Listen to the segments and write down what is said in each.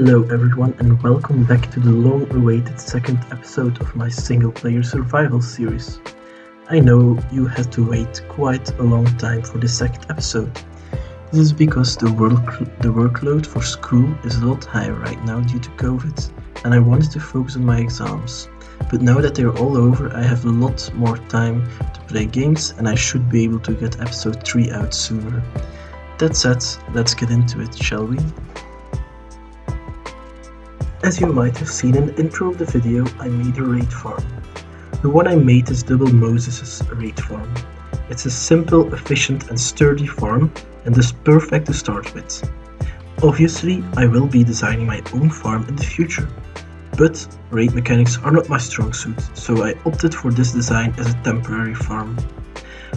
Hello everyone and welcome back to the long-awaited second episode of my single-player survival series. I know you had to wait quite a long time for the second episode. This is because the, work the workload for school is a lot higher right now due to COVID and I wanted to focus on my exams. But now that they're all over I have a lot more time to play games and I should be able to get episode 3 out sooner. That said, let's get into it, shall we? As you might have seen in the intro of the video, I made a raid farm. The one I made is Double Moses' raid farm. It's a simple, efficient and sturdy farm and is perfect to start with. Obviously, I will be designing my own farm in the future, but raid mechanics are not my strong suit, so I opted for this design as a temporary farm.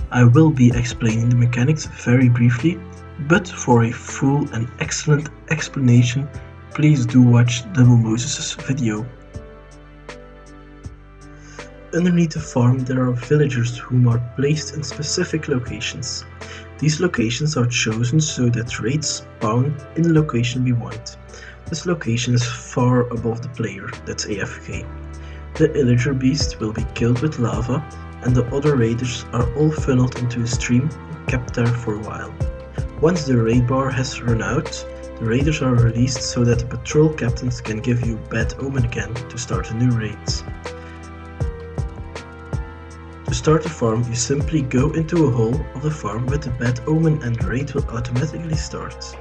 I will be explaining the mechanics very briefly, but for a full and excellent explanation please do watch Double Moses' video. Underneath the farm there are villagers whom are placed in specific locations. These locations are chosen so that raids spawn in the location we want. This location is far above the player, that's AFK. The illager beast will be killed with lava and the other raiders are all funneled into a stream and kept there for a while. Once the raid bar has run out, raiders are released so that the patrol captains can give you Bad Omen again to start a new raid. To start a farm, you simply go into a hole of the farm with the Bad Omen and the raid will automatically start.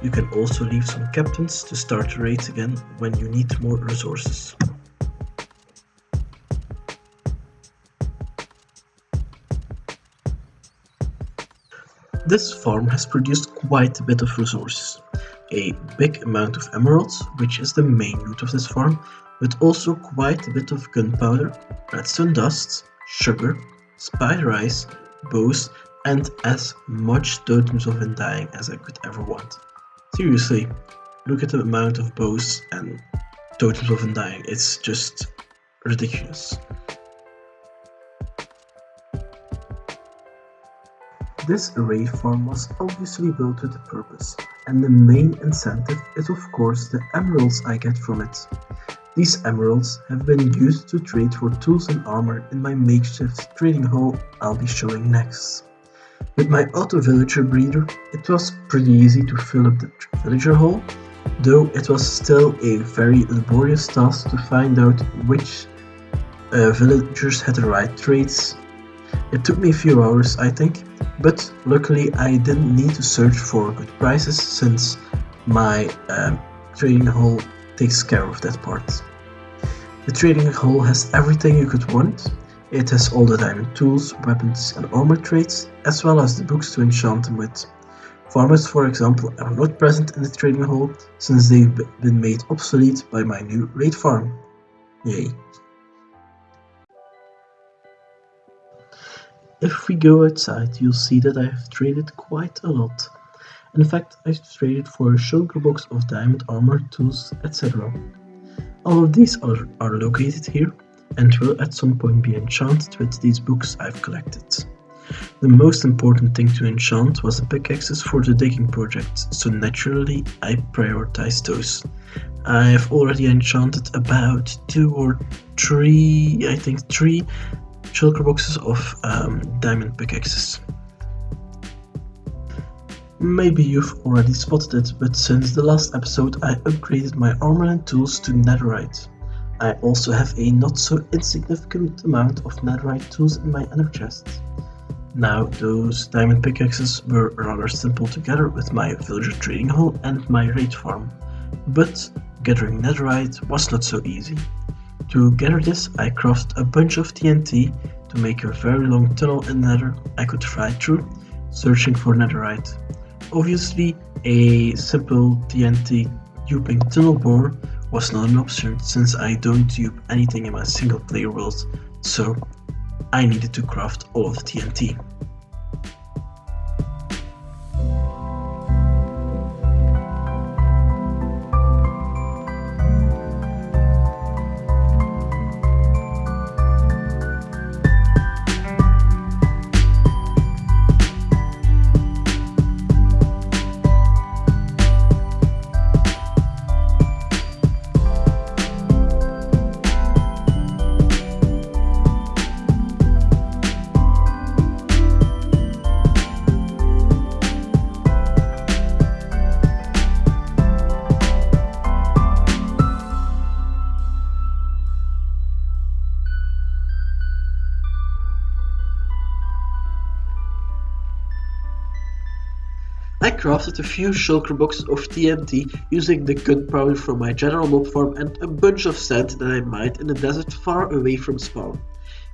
You can also leave some captains to start raids again when you need more resources. This farm has produced quite a bit of resources. A big amount of emeralds, which is the main loot of this farm, but also quite a bit of gunpowder, redstone dust, sugar, spider eyes, bows, and as much totems of undying as I could ever want. Seriously, look at the amount of bows and totems of undying, it's just ridiculous. This array farm was obviously built with a purpose, and the main incentive is of course the emeralds I get from it. These emeralds have been used to trade for tools and armor in my makeshift trading hall I'll be showing next. With my auto villager breeder, it was pretty easy to fill up the villager hall, though it was still a very laborious task to find out which uh, villagers had the right traits. It took me a few hours I think, but luckily I didn't need to search for good prices since my um, trading hall takes care of that part. The trading hall has everything you could want. It has all the diamond tools, weapons and armor traits, as well as the books to enchant them with. Farmers, for example, are not present in the trading hall since they've been made obsolete by my new raid farm. Yay. If we go outside, you'll see that I have traded quite a lot. In fact, I've traded for a shulker box of diamond armor, tools, etc. All of these are, are located here and will at some point be enchanted with these books I've collected. The most important thing to enchant was the pickaxes for the digging project, so naturally I prioritized those. I've already enchanted about two or three, I think three shulker boxes of um, diamond pickaxes. Maybe you've already spotted it, but since the last episode I upgraded my armor and tools to netherite. I also have a not so insignificant amount of netherite tools in my ender chest. Now those diamond pickaxes were rather simple to gather with my villager trading hall and my raid farm, but gathering netherite was not so easy. To gather this, I crafted a bunch of TNT to make a very long tunnel in nether I could fly through, searching for netherite. Obviously, a simple TNT duping tunnel bore was not an option since I don't dupe anything in my single player world, so I needed to craft all of the TNT. Crafted a few shulker boxes of TNT using the gunpowder from my general mob farm and a bunch of sand that I mined in the desert far away from spawn,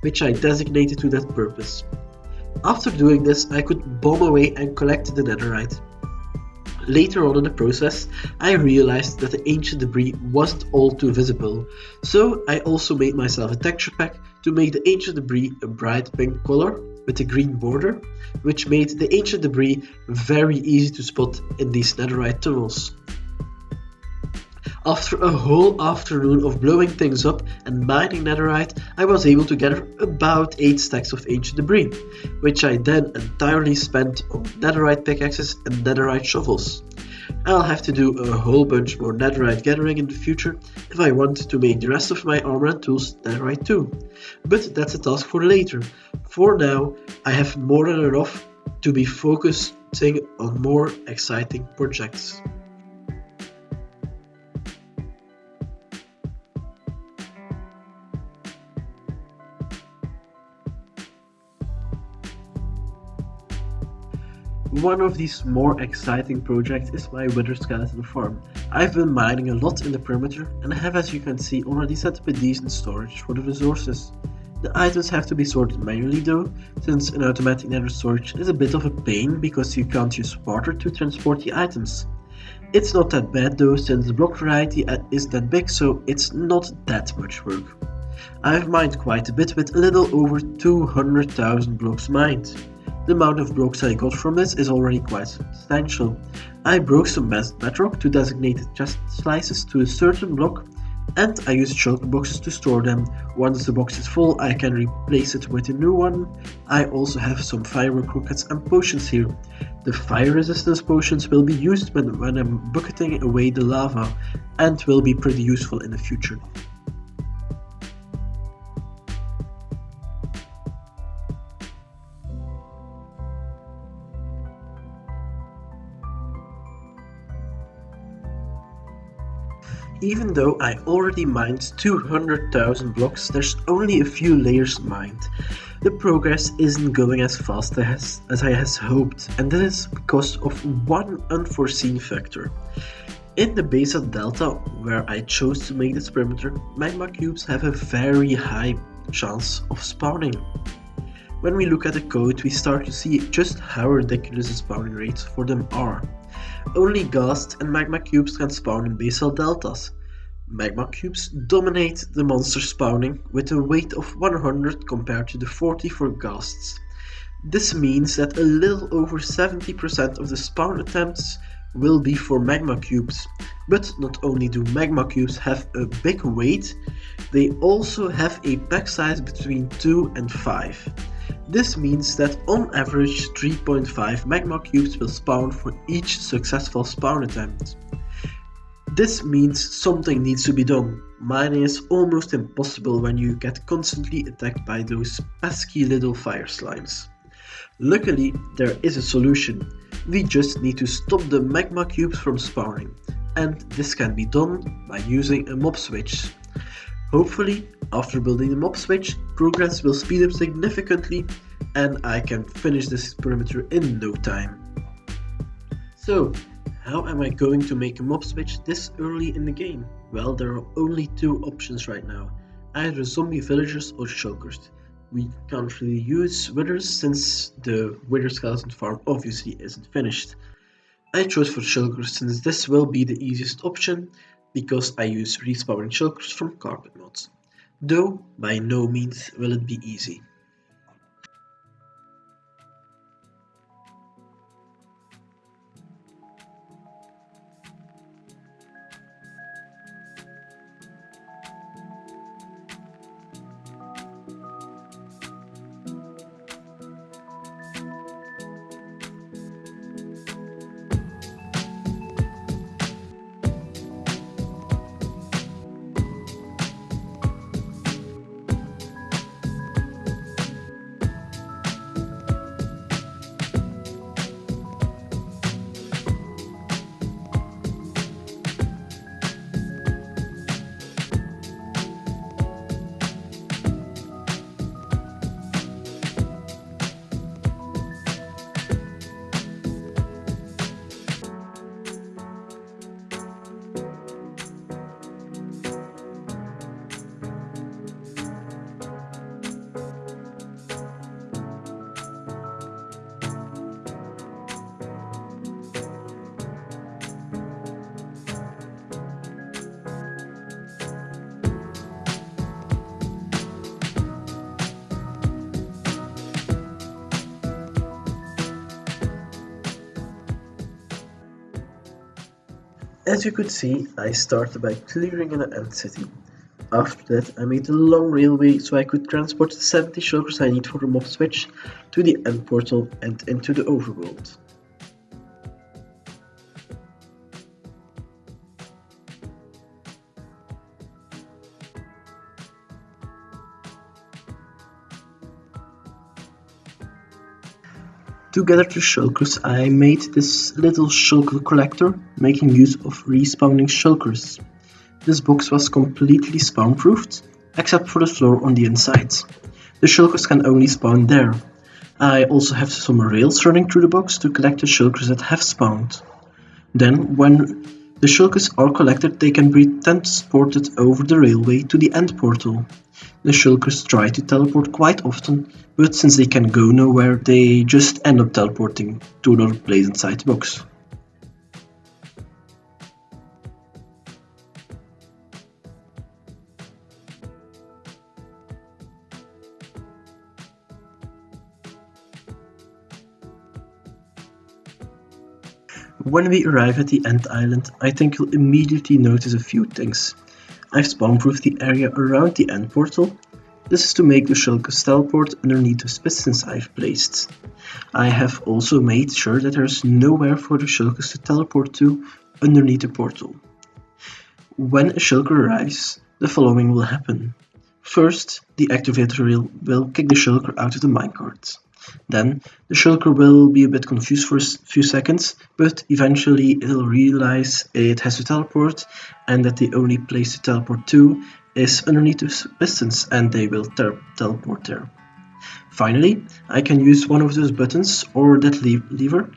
which I designated to that purpose. After doing this, I could bomb away and collect the netherite. Later on in the process, I realized that the ancient debris wasn't all too visible, so I also made myself a texture pack to make the ancient debris a bright pink color with a green border, which made the ancient debris very easy to spot in these netherite tunnels. After a whole afternoon of blowing things up and mining netherite, I was able to gather about 8 stacks of ancient debris, which I then entirely spent on netherite pickaxes and netherite shovels. I'll have to do a whole bunch more netherite gathering in the future if I want to make the rest of my armor and tools netherite too. But that's a task for later. For now, I have more than enough to be focusing on more exciting projects. One of these more exciting projects is my Wither Skeleton farm. I've been mining a lot in the perimeter and have as you can see already set up a decent storage for the resources. The items have to be sorted manually though, since an automatic nether storage is a bit of a pain because you can't use water to transport the items. It's not that bad though since the block variety isn't that big so it's not that much work. I've mined quite a bit with a little over 200,000 blocks mined. The amount of blocks I got from this is already quite substantial. I broke some bedrock to designate chest slices to a certain block and I use shulker boxes to store them. Once the box is full I can replace it with a new one. I also have some firework rockets and potions here. The fire resistance potions will be used when, when I'm bucketing away the lava and will be pretty useful in the future. Even though I already mined 200,000 blocks, there's only a few layers mined. The progress isn't going as fast as, as I has hoped, and that is because of one unforeseen factor. In the Basalt Delta, where I chose to make this perimeter, magma cubes have a very high chance of spawning. When we look at the code, we start to see just how ridiculous the spawning rates for them are. Only ghasts and magma cubes can spawn in basalt deltas. Magma cubes dominate the monster spawning with a weight of 100 compared to the 40 for ghasts. This means that a little over 70% of the spawn attempts will be for magma cubes. But not only do magma cubes have a big weight, they also have a pack size between 2 and 5. This means that on average 3.5 magma cubes will spawn for each successful spawn attempt. This means something needs to be done. Mining is almost impossible when you get constantly attacked by those pesky little fire slimes. Luckily, there is a solution. We just need to stop the magma cubes from spawning, and this can be done by using a mob switch. Hopefully, after building the mob switch, progress will speed up significantly and I can finish this perimeter in no time. So, how am I going to make a mob switch this early in the game? Well, there are only two options right now, either zombie villagers or shulkers. We can't really use withers since the wither skeleton farm obviously isn't finished. I chose for shulkers since this will be the easiest option because I use respawning shulkers from carpet mods, though by no means will it be easy. As you could see, I started by clearing an end city. After that, I made a long railway so I could transport the 70 shulkers I need for the mob switch to the end portal and into the overworld. To gather the shulkers, I made this little shulker collector, making use of respawning shulkers. This box was completely spawn-proofed, except for the floor on the inside. The shulkers can only spawn there. I also have some rails running through the box to collect the shulkers that have spawned. Then, when the shulkers are collected, they can be transported over the railway to the end portal. The shulkers try to teleport quite often, but since they can go nowhere, they just end up teleporting to another place inside the box. When we arrive at the End Island, I think you'll immediately notice a few things. I've spawn-proofed the area around the end portal. This is to make the shulkers teleport underneath the pistons I've placed. I have also made sure that there's nowhere for the shulkers to teleport to underneath the portal. When a shulker arrives, the following will happen. First, the activator rail will kick the shulker out of the minecart. Then the shulker will be a bit confused for a few seconds, but eventually it'll realize it has to teleport and that the only place to teleport to is underneath the pistons and they will teleport there. Finally, I can use one of those buttons or that le lever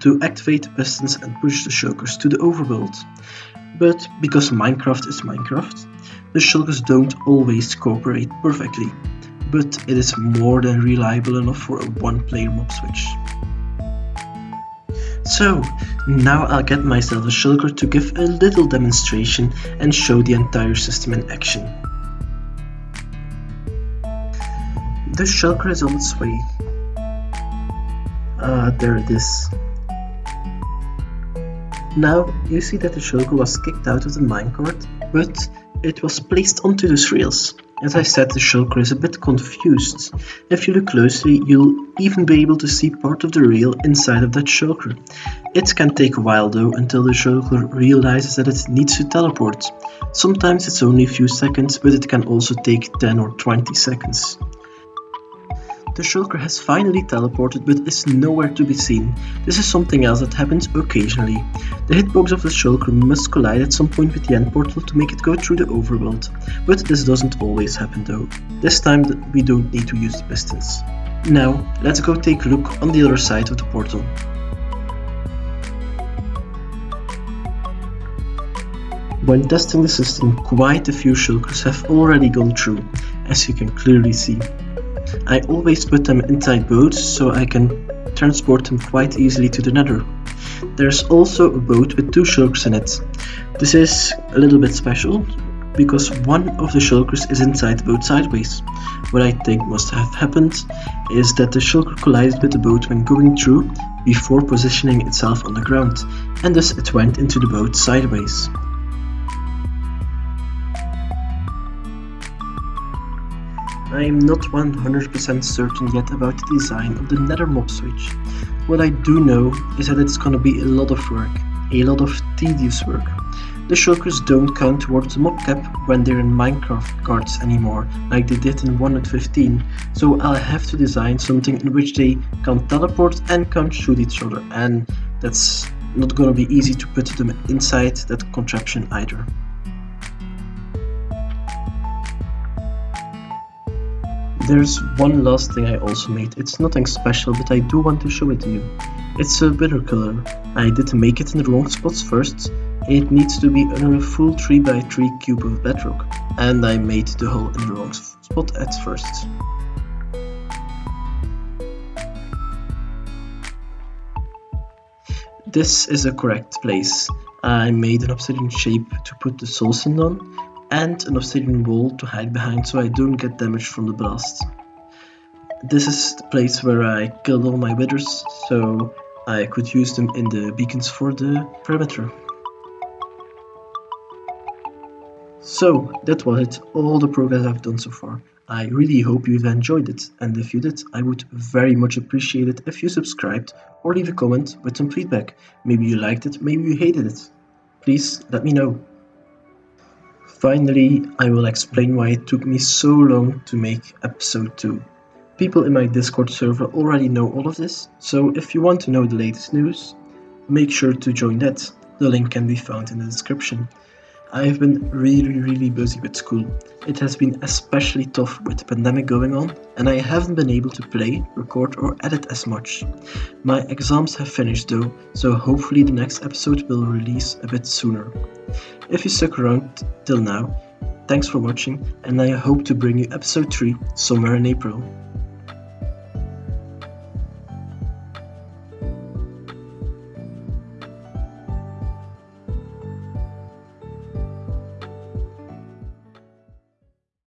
to activate the pistons and push the shulkers to the overworld. But because Minecraft is Minecraft, the shulkers don't always cooperate perfectly but it is more than reliable enough for a one-player mob switch. So, now I'll get myself a shulker to give a little demonstration and show the entire system in action. The shulker is on its way. Ah, uh, there it is. Now, you see that the shulker was kicked out of the minecart, but it was placed onto the rails. As I said, the shulker is a bit confused. If you look closely, you'll even be able to see part of the rail inside of that shulker. It can take a while though until the shulker realizes that it needs to teleport. Sometimes it's only a few seconds, but it can also take 10 or 20 seconds. The shulker has finally teleported but is nowhere to be seen. This is something else that happens occasionally. The hitbox of the shulker must collide at some point with the end portal to make it go through the overworld. But this doesn't always happen though. This time we don't need to use the pistons. Now, let's go take a look on the other side of the portal. When testing the system, quite a few shulkers have already gone through, as you can clearly see. I always put them inside boats so I can transport them quite easily to the nether. There's also a boat with two shulkers in it. This is a little bit special because one of the shulkers is inside the boat sideways. What I think must have happened is that the shulker collided with the boat when going through before positioning itself on the ground and thus it went into the boat sideways. I am not 100% certain yet about the design of the nether mob switch. What I do know is that it's gonna be a lot of work, a lot of tedious work. The shulkers don't count towards the mob cap when they're in minecarts anymore, like they did in 1.15, so I'll have to design something in which they can teleport and can shoot each other, and that's not gonna be easy to put them inside that contraption either. There's one last thing I also made. It's nothing special, but I do want to show it to you. It's a wither killer. I did make it in the wrong spots first. It needs to be under a full 3x3 cube of bedrock. And I made the hole in the wrong spot at first. This is a correct place. I made an obsidian shape to put the soul sand on and an obsidian wall to hide behind so I don't get damaged from the blast. This is the place where I killed all my withers so I could use them in the beacons for the perimeter. So that was it, all the progress I've done so far. I really hope you've enjoyed it, and if you did, I would very much appreciate it if you subscribed or leave a comment with some feedback. Maybe you liked it, maybe you hated it. Please let me know. Finally, I will explain why it took me so long to make episode 2. People in my Discord server already know all of this, so if you want to know the latest news, make sure to join that. The link can be found in the description. I have been really, really busy with school. It has been especially tough with the pandemic going on, and I haven't been able to play, record, or edit as much. My exams have finished though, so hopefully the next episode will release a bit sooner. If you stuck around till now, thanks for watching, and I hope to bring you episode 3 somewhere in April.